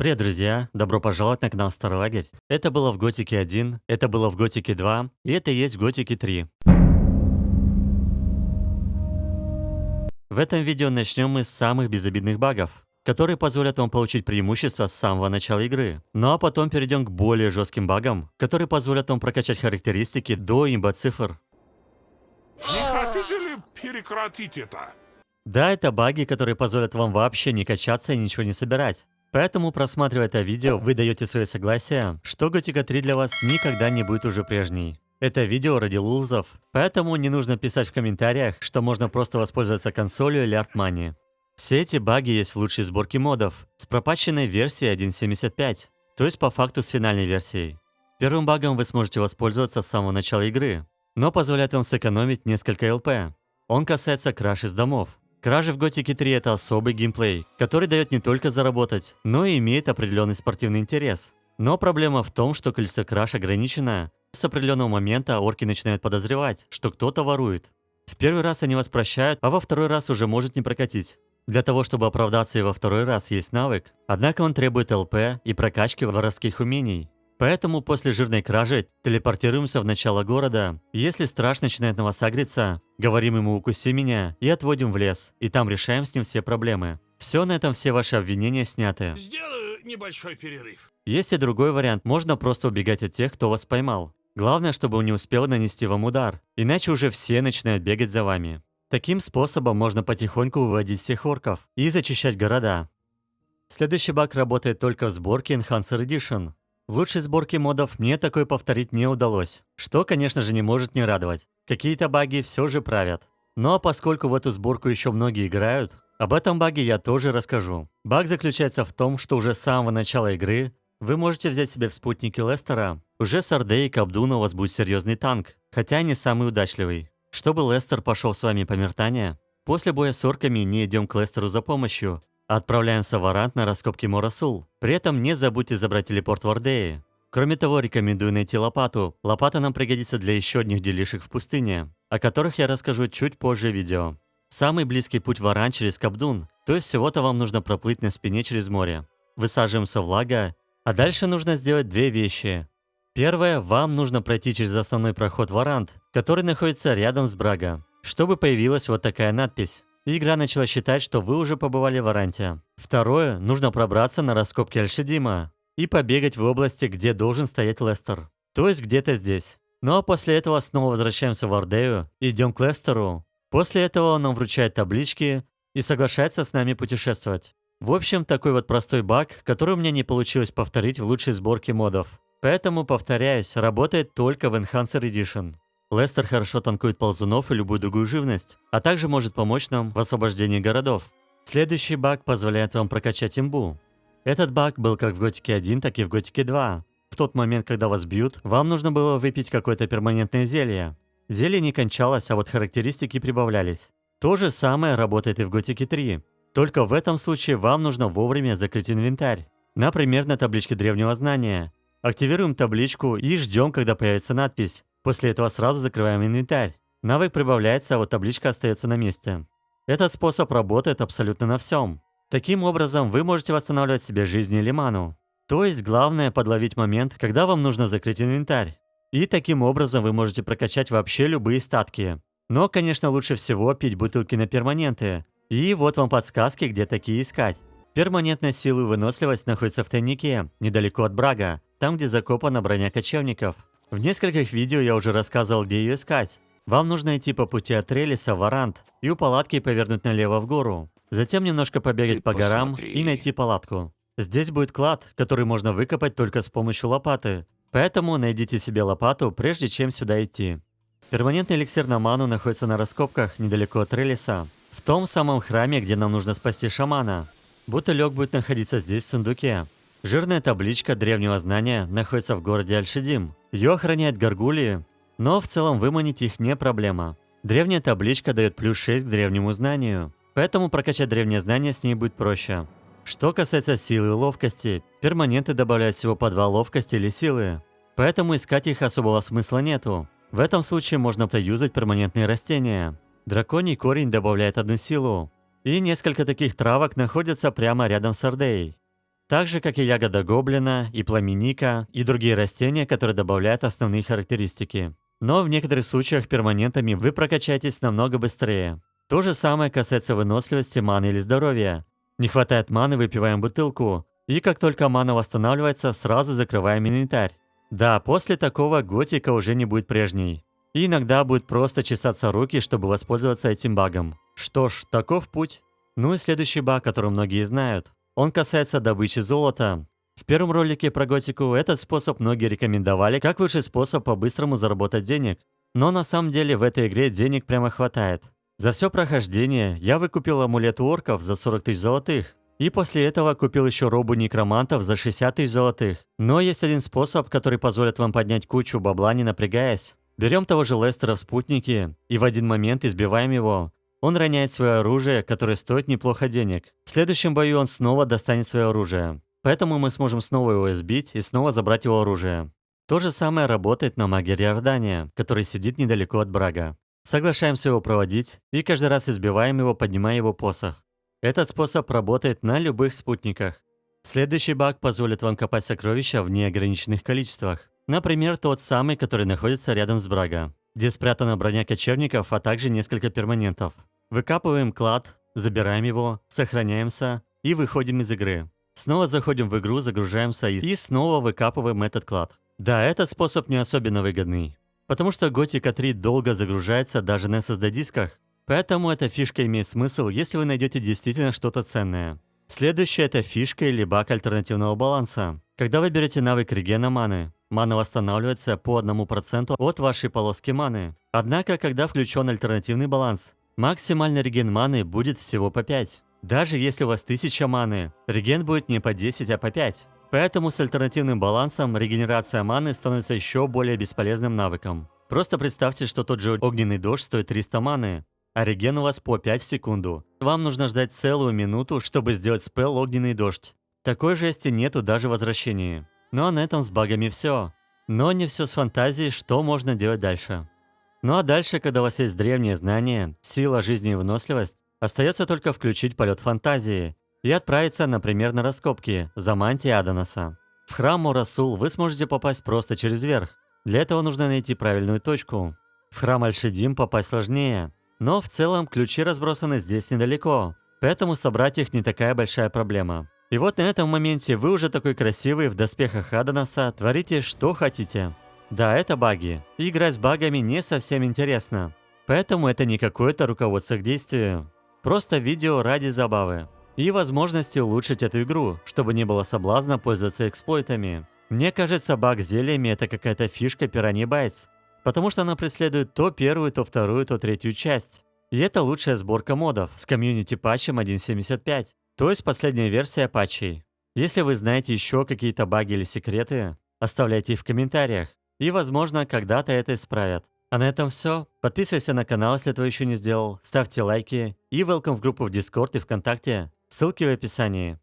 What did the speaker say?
Привет, друзья! Добро пожаловать на канал Старый Лагерь. Это было в Готике 1, это было в Готике 2, и это есть в Готике 3. В этом видео начнем мы с самых безобидных багов, которые позволят вам получить преимущество с самого начала игры. Ну а потом перейдем к более жестким багам, которые позволят вам прокачать характеристики до имба цифр. Не хотите ли прекратить это? Да, это баги, которые позволят вам вообще не качаться и ничего не собирать. Поэтому, просматривая это видео, вы даете свое согласие, что Готика 3 для вас никогда не будет уже прежней. Это видео ради лузов, поэтому не нужно писать в комментариях, что можно просто воспользоваться консолью или артмани. Все эти баги есть в лучшей сборке модов, с пропаченной версией 1.75, то есть по факту с финальной версией. Первым багом вы сможете воспользоваться с самого начала игры, но позволяет вам сэкономить несколько ЛП. Он касается краш из домов. Кражи в Готике 3 это особый геймплей, который дает не только заработать, но и имеет определенный спортивный интерес. Но проблема в том, что количество краж ограничено. С определенного момента орки начинают подозревать, что кто-то ворует. В первый раз они вас прощают, а во второй раз уже может не прокатить. Для того, чтобы оправдаться и во второй раз есть навык, однако он требует ЛП и прокачки воровских умений. Поэтому после жирной кражи телепортируемся в начало города. Если страж начинает на вас агриться, говорим ему «укуси меня» и отводим в лес, и там решаем с ним все проблемы. Все на этом все ваши обвинения сняты. Сделаю небольшой перерыв. Есть и другой вариант, можно просто убегать от тех, кто вас поймал. Главное, чтобы он не успел нанести вам удар, иначе уже все начинают бегать за вами. Таким способом можно потихоньку выводить всех орков и зачищать города. Следующий баг работает только в сборке Enhancer Edition. В лучшей сборке модов мне такое повторить не удалось, что, конечно же, не может не радовать. Какие-то баги все же правят. Но поскольку в эту сборку еще многие играют, об этом баге я тоже расскажу. Баг заключается в том, что уже с самого начала игры вы можете взять себе в спутники Лестера. Уже с Ордей и Кабдуна у вас будет серьезный танк, хотя не самый удачливый. Чтобы Лестер пошел с вами по мертания, после боя с орками не идем к Лестеру за помощью, Отправляемся в Арант на раскопки Морасул. При этом не забудьте забрать телепорт в Ордее. Кроме того, рекомендую найти лопату. Лопата нам пригодится для еще одних делишек в пустыне, о которых я расскажу чуть позже в видео. Самый близкий путь в Аран через Кабдун, то есть всего-то вам нужно проплыть на спине через море. Высаживаемся в Лага, а дальше нужно сделать две вещи. Первое, вам нужно пройти через основной проход в Арант, который находится рядом с Брага, чтобы появилась вот такая надпись. Игра начала считать, что вы уже побывали в Аранте. Второе, нужно пробраться на раскопки Альшидима и побегать в области, где должен стоять Лестер. То есть где-то здесь. Ну а после этого снова возвращаемся в Ардею, идем к Лестеру. После этого он нам вручает таблички и соглашается с нами путешествовать. В общем, такой вот простой баг, который у меня не получилось повторить в лучшей сборке модов. Поэтому, повторяюсь, работает только в Enhancer Edition. Лестер хорошо танкует ползунов и любую другую живность, а также может помочь нам в освобождении городов. Следующий баг позволяет вам прокачать имбу. Этот баг был как в Готике 1, так и в Готике 2. В тот момент, когда вас бьют, вам нужно было выпить какое-то перманентное зелье. Зелье не кончалось, а вот характеристики прибавлялись. То же самое работает и в Готике 3. Только в этом случае вам нужно вовремя закрыть инвентарь. Например, на табличке древнего знания. Активируем табличку и ждем, когда появится надпись После этого сразу закрываем инвентарь. Навык прибавляется, а вот табличка остается на месте. Этот способ работает абсолютно на всем. Таким образом, вы можете восстанавливать себе жизнь или ману. То есть, главное подловить момент, когда вам нужно закрыть инвентарь. И таким образом вы можете прокачать вообще любые статки. Но, конечно, лучше всего пить бутылки на перманенты. И вот вам подсказки, где такие искать. Перманентная сила и выносливость находится в тайнике, недалеко от Брага, там, где закопана броня кочевников. В нескольких видео я уже рассказывал, где ее искать. Вам нужно идти по пути от Трелиса в Арант и у палатки повернуть налево в гору. Затем немножко побегать Ты по посмотри. горам и найти палатку. Здесь будет клад, который можно выкопать только с помощью лопаты. Поэтому найдите себе лопату, прежде чем сюда идти. Перманентный эликсир на ману находится на раскопках недалеко от Трелиса. В том самом храме, где нам нужно спасти шамана. Бутылек будет находиться здесь в сундуке. Жирная табличка древнего знания находится в городе Альшидим. Ее охраняет горгулии, но в целом выманить их не проблема. Древняя табличка дает плюс 6 к древнему знанию, поэтому прокачать древнее знание с ней будет проще. Что касается силы и ловкости, перманенты добавляют всего по 2 ловкости или силы, поэтому искать их особого смысла нету. В этом случае можно юзать перманентные растения. Драконий корень добавляет одну силу, и несколько таких травок находятся прямо рядом с Ордеей. Так же, как и ягода гоблина, и пламеника, и другие растения, которые добавляют основные характеристики. Но в некоторых случаях перманентами вы прокачаетесь намного быстрее. То же самое касается выносливости, маны или здоровья. Не хватает маны, выпиваем бутылку. И как только мана восстанавливается, сразу закрываем инвентарь. Да, после такого готика уже не будет прежней. И иногда будет просто чесаться руки, чтобы воспользоваться этим багом. Что ж, таков путь. Ну и следующий баг, который многие знают. Он касается добычи золота. В первом ролике про готику этот способ многие рекомендовали как лучший способ по-быстрому заработать денег. Но на самом деле в этой игре денег прямо хватает. За все прохождение я выкупил амулет у орков за 40 тысяч золотых. И после этого купил еще робу некромантов за 60 тысяч золотых. Но есть один способ, который позволит вам поднять кучу бабла, не напрягаясь. Берем того же Лестера в спутнике и в один момент избиваем его. Он роняет свое оружие, которое стоит неплохо денег. В следующем бою он снова достанет свое оружие. Поэтому мы сможем снова его избить и снова забрать его оружие. То же самое работает на магере Иордания, который сидит недалеко от Брага. Соглашаемся его проводить и каждый раз избиваем его, поднимая его посох. Этот способ работает на любых спутниках. Следующий баг позволит вам копать сокровища в неограниченных количествах. Например, тот самый, который находится рядом с Брага, где спрятана броня кочевников, а также несколько перманентов. Выкапываем клад, забираем его, сохраняемся и выходим из игры. Снова заходим в игру, загружаемся и снова выкапываем этот клад. Да, этот способ не особенно выгодный. Потому что Готика 3 долго загружается даже на SSD-дисках. Поэтому эта фишка имеет смысл, если вы найдете действительно что-то ценное. Следующая это фишка или баг альтернативного баланса. Когда вы берете навык регена маны, мана восстанавливается по 1% от вашей полоски маны. Однако, когда включен альтернативный баланс, максимальный реген маны будет всего по 5. Даже если у вас 1000 маны, реген будет не по 10, а по 5. Поэтому с альтернативным балансом регенерация маны становится еще более бесполезным навыком. Просто представьте, что тот же огненный дождь стоит 300 маны, а реген у вас по 5 в секунду. Вам нужно ждать целую минуту, чтобы сделать спел огненный дождь. Такой жести нету даже в возвращении. Ну а на этом с багами все. Но не все с фантазией, что можно делать дальше. Ну а дальше, когда у вас есть древние знания, сила жизни и выносливость, остается только включить полет фантазии и отправиться, например, на раскопки за мантией Адонаса. В храм Мурасул вы сможете попасть просто через верх. Для этого нужно найти правильную точку. В храм Альшидим попасть сложнее, но в целом ключи разбросаны здесь недалеко, поэтому собрать их не такая большая проблема. И вот на этом моменте вы уже такой красивый в доспехах Адонаса, творите что хотите. Да, это баги. играть с багами не совсем интересно. Поэтому это не какое-то руководство к действию. Просто видео ради забавы и возможности улучшить эту игру, чтобы не было соблазна пользоваться эксплойтами. Мне кажется, баг с зельями это какая-то фишка Piranha Bytes, потому что она преследует то первую, то вторую, то третью часть. И это лучшая сборка модов с комьюнити патчем 1.75, то есть последняя версия патчей. Если вы знаете еще какие-то баги или секреты, оставляйте их в комментариях, и возможно когда-то это исправят. А на этом все. Подписывайся на канал, если этого еще не сделал, ставьте лайки и welcome в группу в Discord и ВКонтакте. Ссылки в описании.